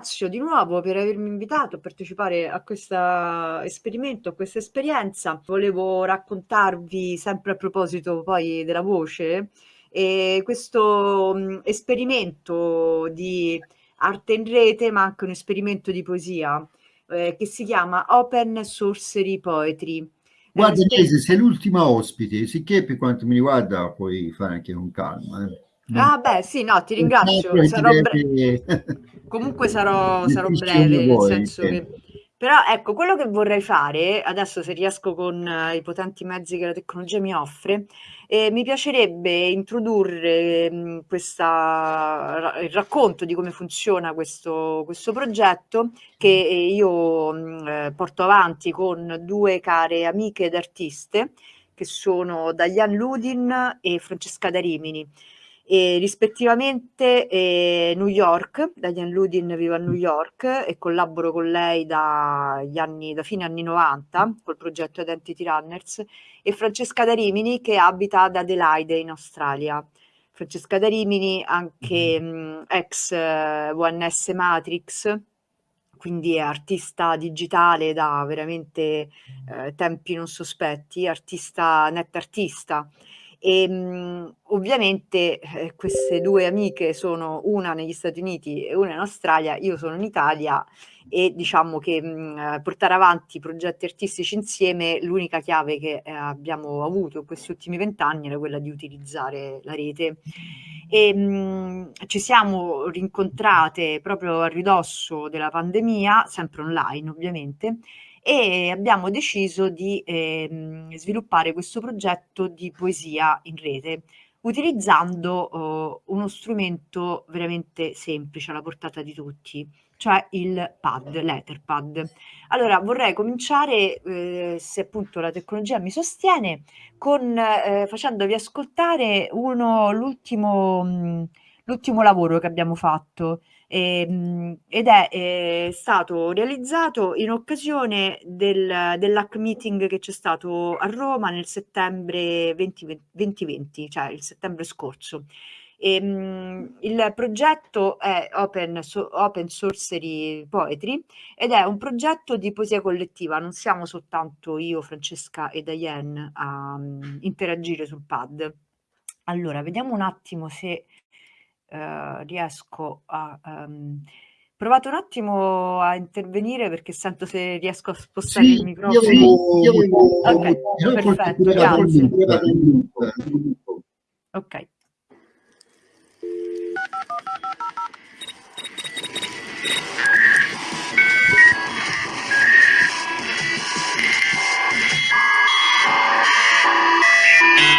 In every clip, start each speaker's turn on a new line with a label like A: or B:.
A: ringrazio di nuovo per avermi invitato a partecipare a questo esperimento, a questa esperienza. Volevo raccontarvi, sempre a proposito poi della voce, eh, questo mh, esperimento di arte in rete, ma anche un esperimento di poesia, eh, che si chiama Open Sorcery Poetry.
B: Guarda, Inese, sei l'ultima ospite, sicché per quanto mi riguarda puoi fare anche con calma. Eh.
A: Ah beh, sì, no, ti ringrazio. Sarò bre... Comunque sarò, sarò breve, nel senso che... Però ecco, quello che vorrei fare, adesso se riesco con uh, i potenti mezzi che la tecnologia mi offre, eh, mi piacerebbe introdurre mh, mm, questa, il racconto di come funziona questo, questo progetto che io mh, mm, eh, porto avanti con due care amiche ed artiste che sono Diane Ludin e Francesca Darimini e rispettivamente eh, New York, Diane Ludin vive a New York e collaboro con lei dagli anni, da fine anni 90 col progetto Identity Runners e Francesca Darimini che abita ad Adelaide in Australia. Francesca Darimini, anche mh, mm, ex eh, ONS Matrix, quindi è artista digitale da veramente eh, tempi non sospetti, artista, net artista e ehm, mh, ovviamente eh, queste due amiche sono una negli Stati Uniti e una in Australia, io sono in Italia e diciamo che mh, portare avanti progetti artistici insieme l'unica chiave che eh, abbiamo avuto in questi ultimi vent'anni era quella di utilizzare la rete. E mh, ci siamo rincontrate proprio a ridosso della pandemia, sempre online ovviamente, e abbiamo deciso di ehm, sviluppare questo progetto di poesia in rete utilizzando uh, uno strumento veramente semplice alla portata di tutti, cioè il pad, l'Etherpad. Allora vorrei cominciare, eh, se appunto la tecnologia mi sostiene, con, eh, facendovi ascoltare l'ultimo lavoro che abbiamo fatto ehm, ed è eh, stato realizzato in occasione del, dell'hack meeting che c'è stato a Roma nel settembre 2020, 2020 cioè il settembre scorso. E, ehm, il progetto è Open, so, Open Sorcery Poetry ed è un progetto di poesia collettiva, non siamo soltanto io, Francesca e Diane a um, interagire sul pad. Allora, vediamo un attimo se eh, riesco a... Um, provate un attimo a intervenire perché sento se riesco a spostare sì, il microfono. Io, io, io, ok, io perfetto, grazie. Ok.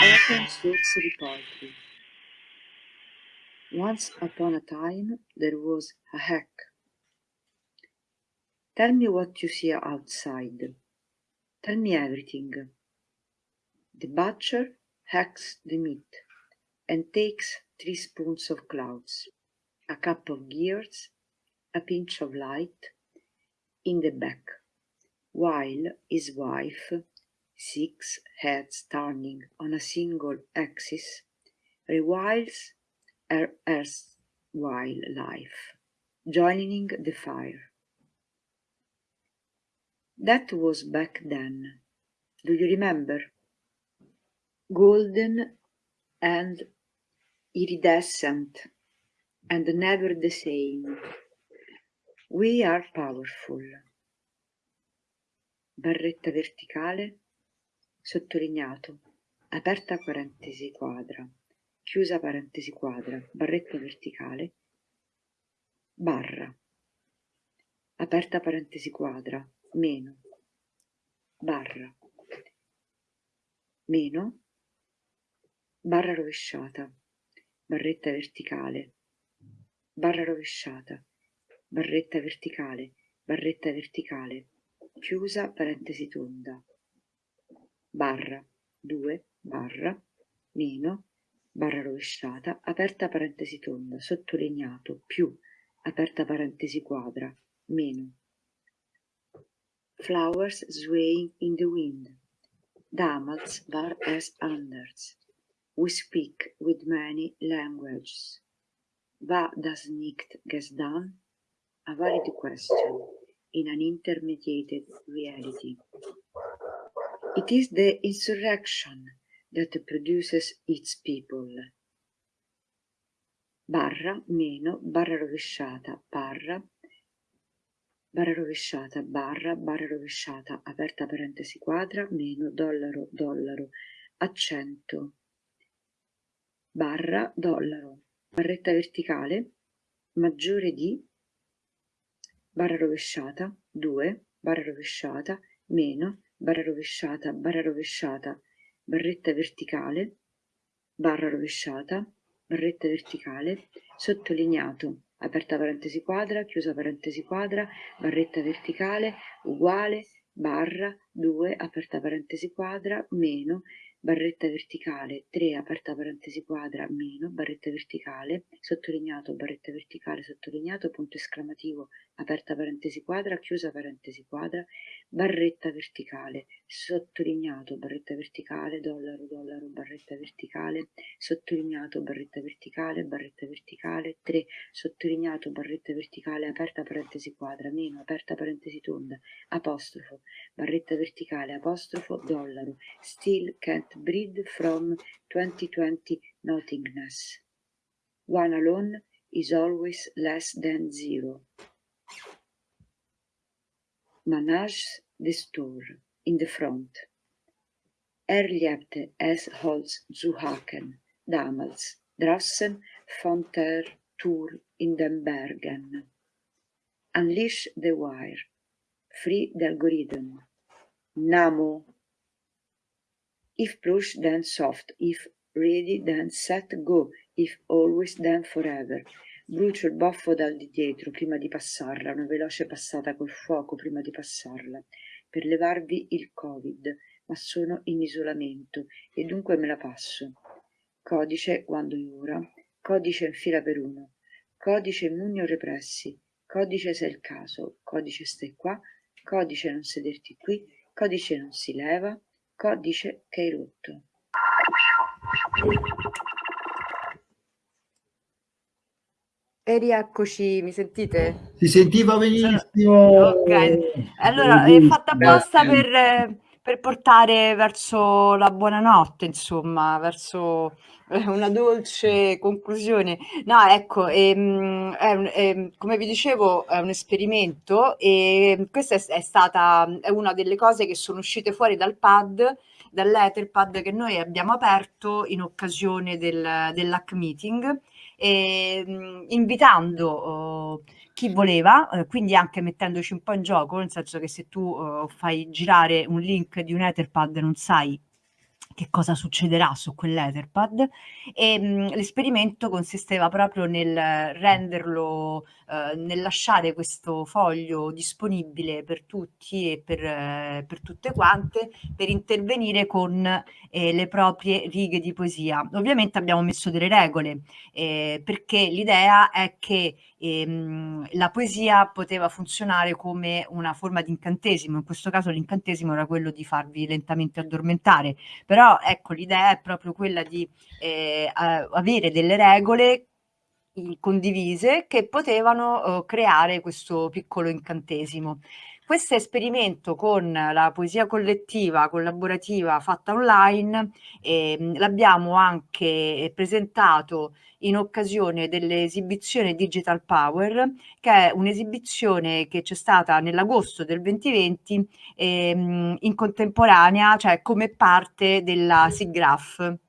A: Open source repository. Once upon a time there was a hack. Tell me what you see outside. Tell me everything. The butcher hacks the meat and takes three spoons of clouds, a cup of gears, a pinch of light in the back, while his wife, six heads turning on a single axis, reviles her erstwhile joining the fire. That was back then. Do you remember? Golden and iridescent and never the same. We are powerful. Barretta verticale, sottolineato, aperta parentesi quadra chiusa parentesi quadra, barretta verticale, barra, aperta parentesi quadra, meno, barra, meno, barra rovesciata, barretta verticale, barra rovesciata, barretta verticale, barretta verticale, chiusa parentesi tonda, barra, 2, barra, meno, barra rovesciata, aperta parentesi tonda, sottolineato, più, aperta parentesi quadra, meno. Flowers swaying in the wind. Damals var as anders. We speak with many languages. Va das nicht gestan? a valid question in an intermediated reality. It is the insurrection that produces its people. Barra, meno, barra rovesciata, barra, barra rovesciata, barra, barra rovesciata, aperta parentesi quadra, meno, dollaro, dollaro, accento, barra, dollaro, barretta verticale, maggiore di, barra rovesciata, 2, barra rovesciata, meno, barra rovesciata, barra rovesciata, barretta verticale, barra rovesciata, barretta verticale, sottolineato, aperta parentesi quadra, chiusa parentesi quadra, barretta verticale, uguale, barra, 2, aperta parentesi quadra, meno, barretta verticale 3 aperta parentesi quadra meno barretta verticale sottolineato barretta verticale sottolineato punto esclamativo aperta parentesi quadra chiusa parentesi quadra barretta verticale sottolineato barretta verticale dollaro dollaro barretta verticale sottolineato barretta verticale barretta verticale 3 sottolineato barretta verticale aperta parentesi quadra meno aperta parentesi tonda apostrofo barretta verticale apostrofo dollaro still can't breed from 2020 nothingness. One alone is always less than zero. Manage the store in the front. Er lebte es Holz zu hacken, damals, draußen von der Tour in den Bergen. Unleash the wire. Free the algorithm. Namo If push then soft, if ready then set go, if always then forever. Brucio il baffo dal di dietro prima di passarla, una veloce passata col fuoco prima di passarla, per levarvi il covid, ma sono in isolamento e dunque me la passo. Codice quando è ora, codice in fila per uno, codice immuni o repressi, codice se è il caso, codice stai qua, codice non sederti qui, codice non si leva, Codice che hai rotto. E rieccoci, mi sentite?
B: Si sentiva benissimo.
A: Ok, allora è fatta apposta per, per portare verso la buonanotte, insomma, verso una dolce conclusione. No, ecco, ehm, è un, è, come vi dicevo, è un esperimento e questa è, è, stata è una delle cose che sono uscite fuori dal pad, dall'Etherpad che noi abbiamo aperto in occasione del, dell'hack meeting, e, mh, invitando oh, chi voleva, eh, quindi anche mettendoci un po' in gioco, nel senso che se tu oh, fai girare un link di un Etherpad non sai che cosa succederà su quell'Etherpad e mh, l'esperimento consisteva proprio nel renderlo, eh, nel lasciare questo foglio disponibile per tutti e per, eh, per tutte quante per intervenire con eh, le proprie righe di poesia. Ovviamente abbiamo messo delle regole eh, perché l'idea è che ehm, la poesia poteva funzionare come una forma di incantesimo, in questo caso l'incantesimo era quello di farvi lentamente addormentare, però ecco l'idea è proprio quella di eh, avere delle regole condivise che potevano uh, creare questo piccolo incantesimo. Questo esperimento con la poesia collettiva, collaborativa fatta online eh, l'abbiamo anche presentato in occasione dell'esibizione Digital Power, che è un'esibizione che c'è stata nell'agosto del 2020 ehm, in contemporanea, cioè come parte della SIGGRAPH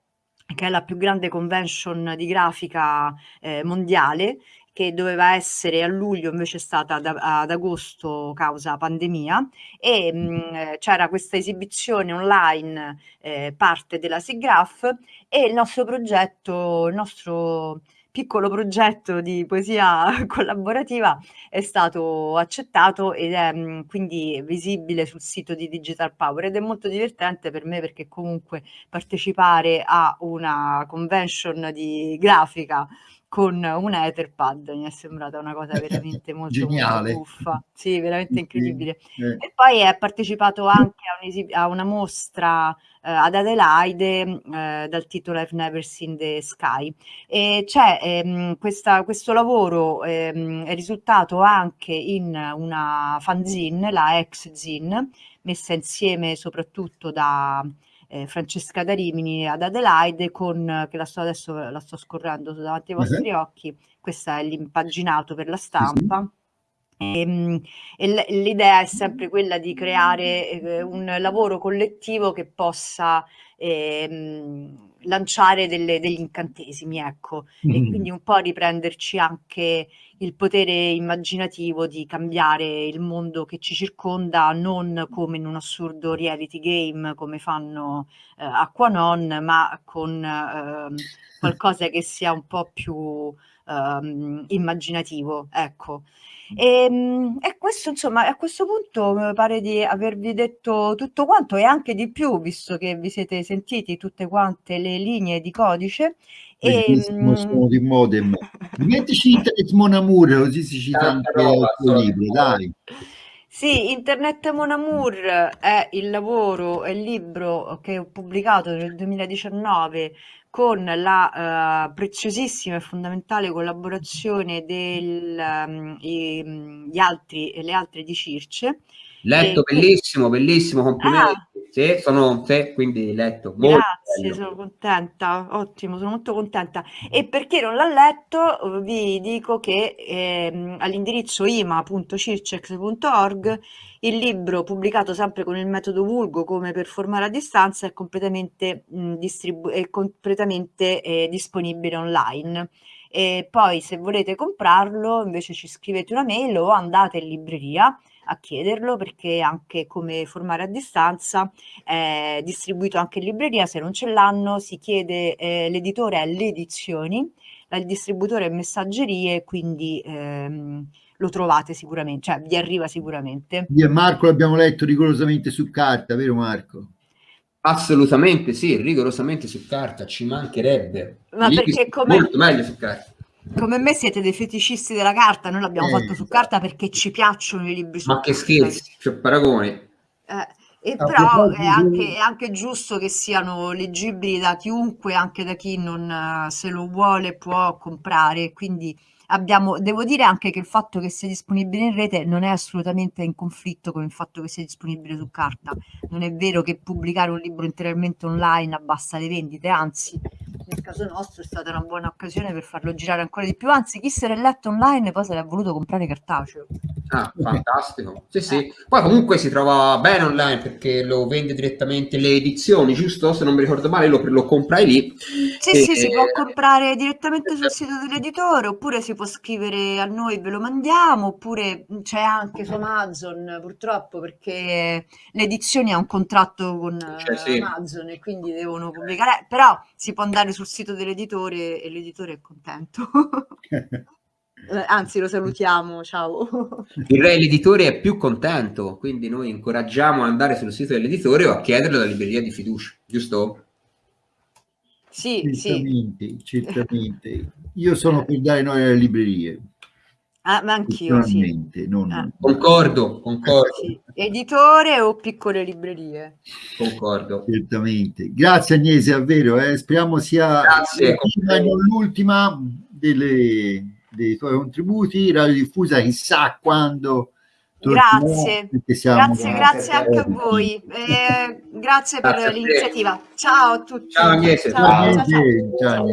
A: che è la più grande convention di grafica eh, mondiale che doveva essere a luglio invece è stata ad, ad agosto causa pandemia e mh, c'era questa esibizione online eh, parte della SIGGRAPH e il nostro progetto, il nostro piccolo progetto di poesia collaborativa è stato accettato ed è mh, quindi visibile sul sito di Digital Power ed è molto divertente per me perché comunque partecipare a una convention di grafica con un Etherpad, mi è sembrata una cosa veramente molto, Geniale. molto buffa, sì, veramente incredibile. Sì, eh. E poi è partecipato anche a, un a una mostra eh, ad Adelaide eh, dal titolo I've Never Seen the Sky. E c'è ehm, questa, questo lavoro ehm, è risultato anche in una fanzine, la ex-zine, messa insieme soprattutto da eh, Francesca da Rimini ad Adelaide con, che la sto adesso la sto scorrendo davanti ai vostri uh-huh. occhi, questo è l'impaginato per la stampa. Uh-huh. E, e l'idea è sempre quella di creare eh, un lavoro collettivo che possa eh, lanciare delle, degli incantesimi, ecco, mm-hmm. e quindi un po' riprenderci anche il potere immaginativo di cambiare il mondo che ci circonda, non come in un assurdo reality game come fanno eh, Aquanon, ma con eh, qualcosa che sia un po' più eh, immaginativo, ecco. E, ehm, e, questo, insomma, a questo punto mi pare di avervi detto tutto quanto e anche di più, visto che vi siete sentiti tutte quante le linee di codice.
B: Bellissimo e, di modem. Mettici Internet Mon Amour, così si cita anche il tuo libro, dai.
A: Sì, Internet Mon Amour è il lavoro, è il libro che ho pubblicato nel 2019 con la uh, preziosissima e fondamentale collaborazione degli um, mm, altri, le altre di Circe.
C: Letto, e, bellissimo, bellissimo, complimenti. Ah, sì, sono sì, quindi letto.
A: Grazie, sono contenta, ottimo, sono molto contenta. E perché non l'ha letto, vi dico che eh, all'indirizzo ima.circex.org il libro, pubblicato sempre con il metodo Vulgo come per formare a distanza, è completamente, mh, distribu- è completamente eh, disponibile online. E poi se volete comprarlo invece ci scrivete una mail o andate in libreria a chiederlo perché anche come formare a distanza è distribuito anche in libreria, se non ce l'hanno si chiede eh, l'editore alle edizioni, il distributore messaggerie, quindi ehm, lo trovate sicuramente, cioè vi arriva sicuramente.
B: Io e Marco l'abbiamo letto rigorosamente su carta, vero Marco?
C: Assolutamente sì, rigorosamente su carta, ci mancherebbe.
A: Ma perché come...
C: Molto meglio su carta.
A: Come me siete dei feticisti della carta, noi l'abbiamo eh, fatto su carta perché ci piacciono i libri su
C: Ma carta. Ma che scherzi, c'è paragoni.
A: Eh, e però è anche, è anche, giusto che siano leggibili da chiunque, anche da chi non uh, se lo vuole può comprare, quindi abbiamo, devo dire anche che il fatto che sia disponibile in rete non è assolutamente in conflitto con il fatto che sia disponibile su carta. Non è vero che pubblicare un libro interamente online abbassa le vendite, anzi, nel caso nostro è stata una buona occasione per farlo girare ancora di più. Anzi, chi se l'è letto online poi se l'ha voluto comprare cartaceo.
C: Ah, fantastico. Sì, sì. Eh. Poi comunque si trova bene online perché lo vende direttamente le edizioni, giusto? Se non mi ricordo male, lo, lo comprai lì.
A: Sì, e, sì, si può comprare direttamente sul sito dell'editore oppure si può scrivere a noi, ve lo mandiamo, oppure c'è anche su Amazon purtroppo perché l'edizione ha un contratto con cioè, sì. Amazon e quindi devono pubblicare, però si può andare sul sito dell'editore e l'editore è contento. Eh, anzi, lo salutiamo, ciao.
C: Direi l'editore è più contento, quindi noi incoraggiamo ad andare sul sito dell'editore o a chiederlo alla libreria di fiducia, giusto?
A: Sì,
B: certamente, sì. certamente. Io sono per dare noi alle librerie.
A: Ah, ma anch'io, sì.
C: Non... Ah. Concordo, concordo. Sì.
A: Editore o piccole librerie?
C: Concordo.
B: Certamente. Grazie Agnese, davvero. Eh. Speriamo sia l'ultima delle, dei tuoi contributi. Radiodiffusa chissà quando
A: Grazie, grazie, grazie anche a voi. Eh, grazie per l'iniziativa. Ciao a tutti.
C: Ciao Agnese.
A: Ciao, ciao, ciao. ciao.